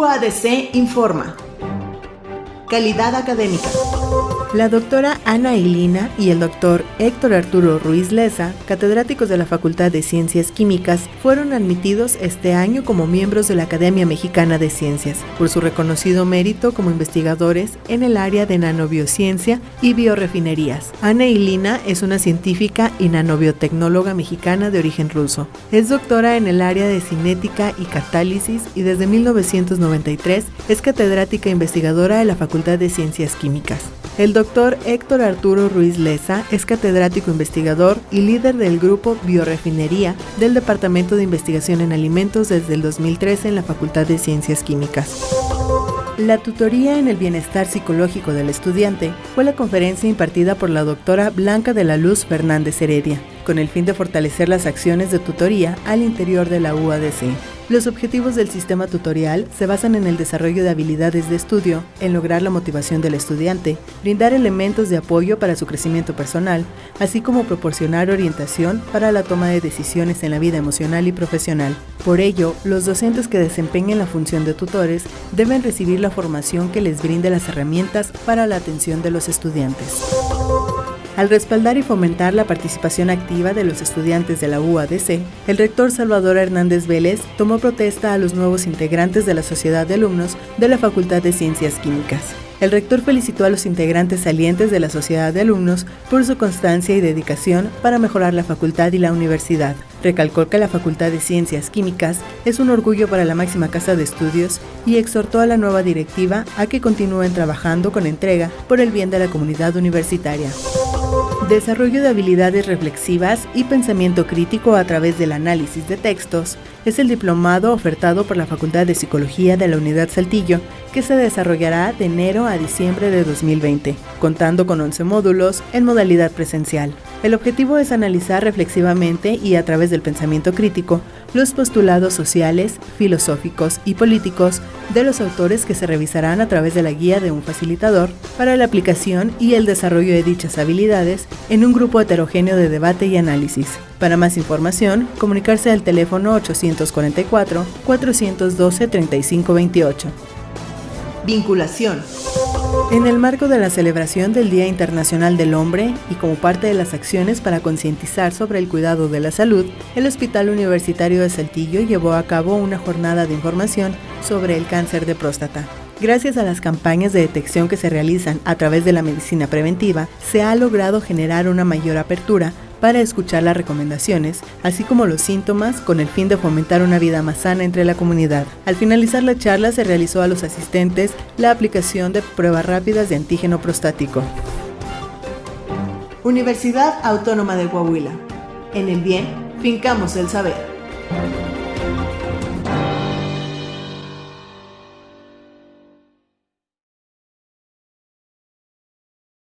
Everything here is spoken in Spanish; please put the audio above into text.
UADC informa. Calidad académica. La doctora Ana Ilina y el doctor Héctor Arturo Ruiz Leza, catedráticos de la Facultad de Ciencias Químicas, fueron admitidos este año como miembros de la Academia Mexicana de Ciencias por su reconocido mérito como investigadores en el área de nanobiociencia y biorefinerías. Ana Ilina es una científica y nanobiotecnóloga mexicana de origen ruso. Es doctora en el área de cinética y catálisis y desde 1993 es catedrática investigadora de la Facultad de Ciencias Químicas. El doctor Héctor Arturo Ruiz Leza es catedrático investigador y líder del grupo Biorefinería del Departamento de Investigación en Alimentos desde el 2013 en la Facultad de Ciencias Químicas. La tutoría en el bienestar psicológico del estudiante fue la conferencia impartida por la doctora Blanca de la Luz Fernández Heredia, con el fin de fortalecer las acciones de tutoría al interior de la UADC. Los objetivos del sistema tutorial se basan en el desarrollo de habilidades de estudio, en lograr la motivación del estudiante, brindar elementos de apoyo para su crecimiento personal, así como proporcionar orientación para la toma de decisiones en la vida emocional y profesional. Por ello, los docentes que desempeñen la función de tutores deben recibir la formación que les brinde las herramientas para la atención de los estudiantes. Al respaldar y fomentar la participación activa de los estudiantes de la UADC, el rector Salvador Hernández Vélez tomó protesta a los nuevos integrantes de la Sociedad de Alumnos de la Facultad de Ciencias Químicas. El rector felicitó a los integrantes salientes de la Sociedad de Alumnos por su constancia y dedicación para mejorar la facultad y la universidad. Recalcó que la Facultad de Ciencias Químicas es un orgullo para la máxima casa de estudios y exhortó a la nueva directiva a que continúen trabajando con entrega por el bien de la comunidad universitaria. Desarrollo de habilidades reflexivas y pensamiento crítico a través del análisis de textos es el diplomado ofertado por la Facultad de Psicología de la Unidad Saltillo que se desarrollará de enero a diciembre de 2020, contando con 11 módulos en modalidad presencial. El objetivo es analizar reflexivamente y a través del pensamiento crítico los postulados sociales, filosóficos y políticos de los autores que se revisarán a través de la guía de un facilitador para la aplicación y el desarrollo de dichas habilidades en un grupo heterogéneo de debate y análisis. Para más información, comunicarse al teléfono 844-412-3528. Vinculación. En el marco de la celebración del Día Internacional del Hombre y como parte de las acciones para concientizar sobre el cuidado de la salud, el Hospital Universitario de Saltillo llevó a cabo una jornada de información sobre el cáncer de próstata. Gracias a las campañas de detección que se realizan a través de la medicina preventiva, se ha logrado generar una mayor apertura para escuchar las recomendaciones, así como los síntomas, con el fin de fomentar una vida más sana entre la comunidad. Al finalizar la charla se realizó a los asistentes la aplicación de pruebas rápidas de antígeno prostático. Universidad Autónoma de Coahuila. En el bien, fincamos el saber.